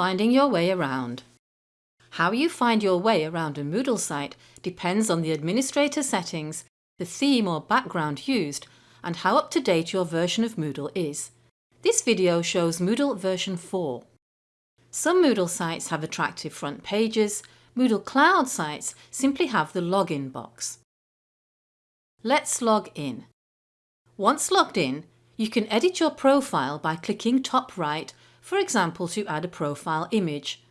Finding your way around. How you find your way around a Moodle site depends on the administrator settings, the theme or background used and how up to date your version of Moodle is. This video shows Moodle version 4. Some Moodle sites have attractive front pages, Moodle Cloud sites simply have the login box. Let's log in. Once logged in, you can edit your profile by clicking top right, for example to add a profile image.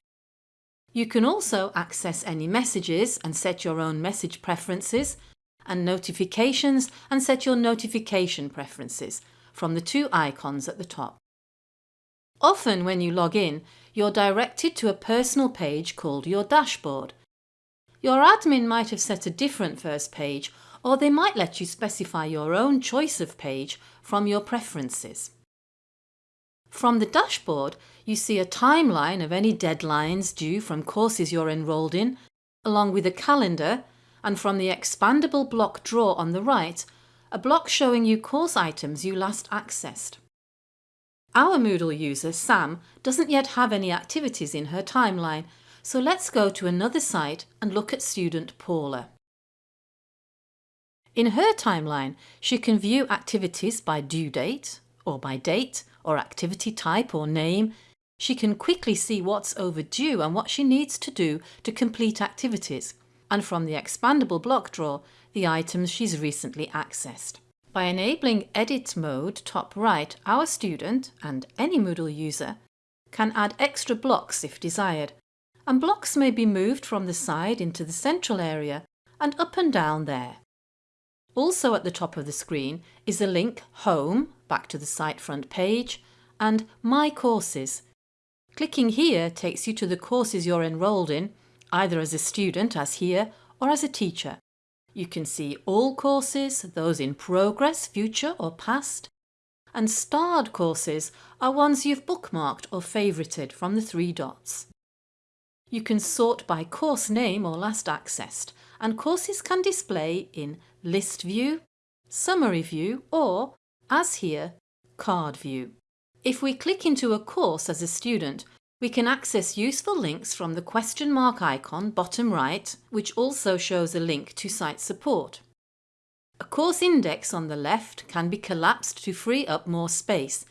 You can also access any messages and set your own message preferences and notifications and set your notification preferences from the two icons at the top. Often when you log in, you're directed to a personal page called your dashboard. Your admin might have set a different first page or they might let you specify your own choice of page from your preferences. From the dashboard, you see a timeline of any deadlines due from courses you're enrolled in, along with a calendar, and from the expandable block drawer on the right, a block showing you course items you last accessed. Our Moodle user, Sam, doesn't yet have any activities in her timeline, so let's go to another site and look at student Paula. In her timeline, she can view activities by due date, or by date, or activity type or name. She can quickly see what's overdue and what she needs to do to complete activities, and from the expandable block drawer, the items she's recently accessed. By enabling Edit mode top right, our student, and any Moodle user, can add extra blocks if desired, and blocks may be moved from the side into the central area and up and down there. Also at the top of the screen is a link Home, back to the site front page, and My Courses. Clicking here takes you to the courses you're enrolled in, either as a student as here or as a teacher. You can see all courses, those in progress, future or past, and starred courses are ones you've bookmarked or favourited from the three dots. You can sort by course name or last accessed and courses can display in List View, Summary View or, as here, Card View. If we click into a course as a student, we can access useful links from the question mark icon bottom right, which also shows a link to site support. A course index on the left can be collapsed to free up more space.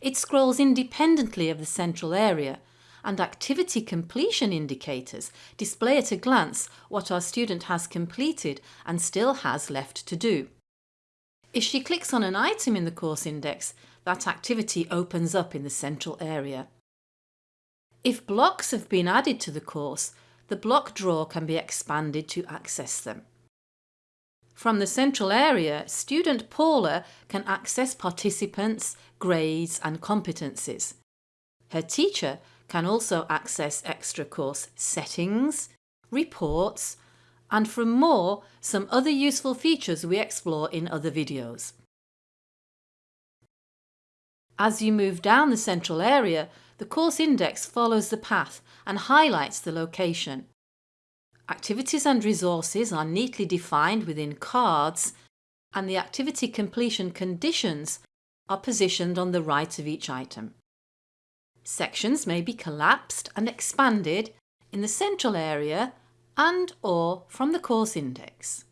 It scrolls independently of the central area and activity completion indicators display at a glance what our student has completed and still has left to do. If she clicks on an item in the course index, that activity opens up in the central area. If blocks have been added to the course, the block drawer can be expanded to access them. From the central area, student Paula can access participants, grades and competencies. Her teacher can also access extra course settings, reports and from more, some other useful features we explore in other videos. As you move down the central area, the course index follows the path and highlights the location. Activities and resources are neatly defined within cards and the activity completion conditions are positioned on the right of each item. Sections may be collapsed and expanded in the central area and or from the course index.